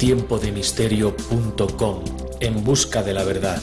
tiempodemisterio.com en busca de la verdad.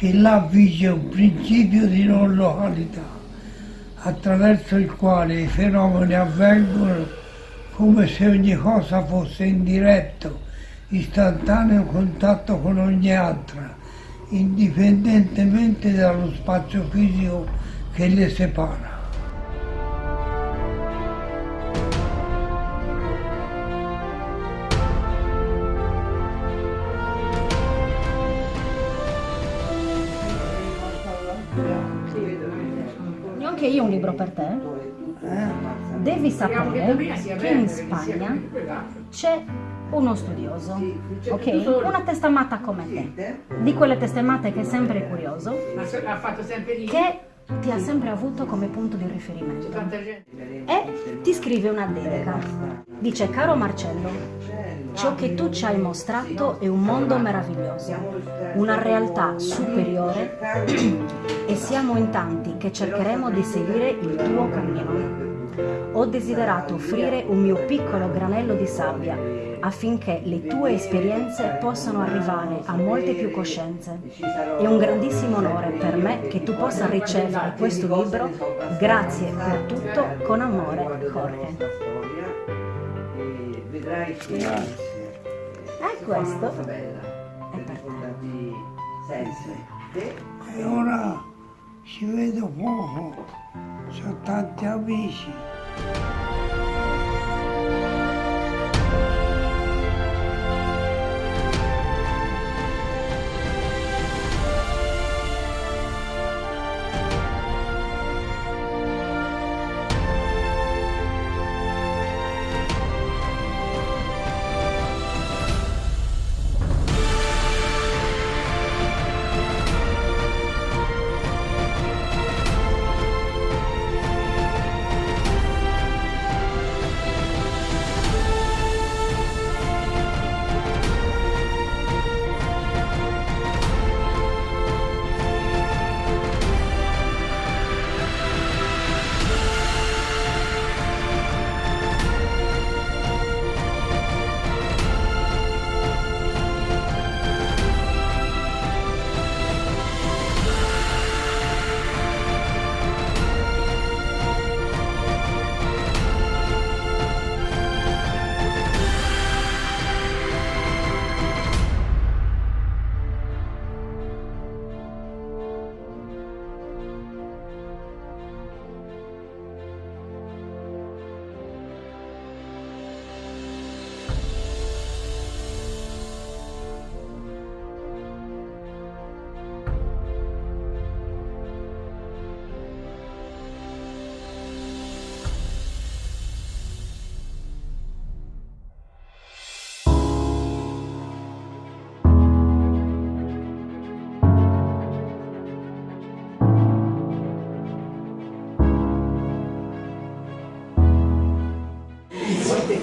Che là vige un principio di non località, attraverso il quale i fenomeni avvengono come se ogni cosa fosse in diretto, istantaneo contatto con ogni altra, indipendentemente dallo spazio fisico che le separa. Anche io un libro per te. Devi sapere che in Spagna c'è uno studioso, ok? Una testamata come te, di quelle testamate che è sempre curioso, che ti ha sempre avuto come punto di riferimento. E ti scrive una dedica. Dice, caro Marcello, ciò che tu ci hai mostrato è un mondo meraviglioso, una realtà superiore e siamo in tanti che cercheremo di seguire il tuo cammino. Ho desiderato offrire un mio piccolo granello di sabbia affinché le tue esperienze possano arrivare a molte più coscienze. È un grandissimo onore per me che tu possa ricevere questo libro. Grazie per tutto, con amore, Jorge. E questo è per te. E ora ci vedo poco, ho tanti amici.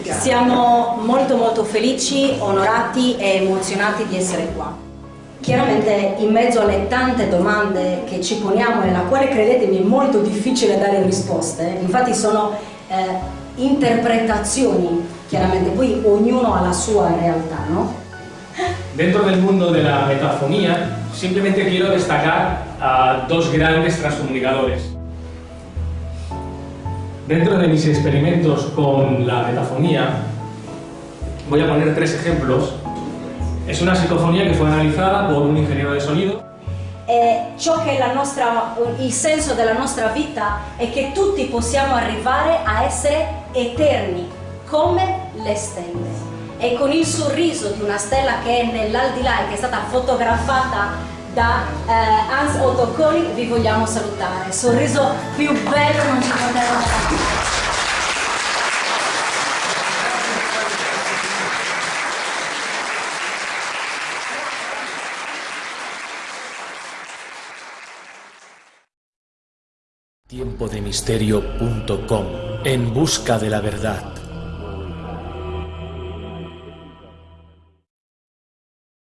Siamo molto molto felici, onorati e emozionati di essere qua. Chiaramente in mezzo alle tante domande che ci poniamo e alla quale credetemi è molto difficile dare risposte, infatti sono eh, interpretazioni, chiaramente poi ognuno ha la sua realtà, no? Dentro del mundo de la metafonía, simplemente quiero destacar a dos grandes transcomunicadores. Dentro de mis experimentos con la metafonía, voy a poner tres ejemplos. Es una psicofonía que fue analizada por un ingeniero de sonido E ciò che la nostra, il senso della nostra vita è che tutti possiamo arrivare a essere eterni, come le stelle. E con il sorriso di una stella che è nell'aldilà e che è stata fotografata da eh, Hans Otto Koenig vi vogliamo salutare. Sorriso più bello non ci poteva dare. Tiempodemisterio.com En busca de la verdad.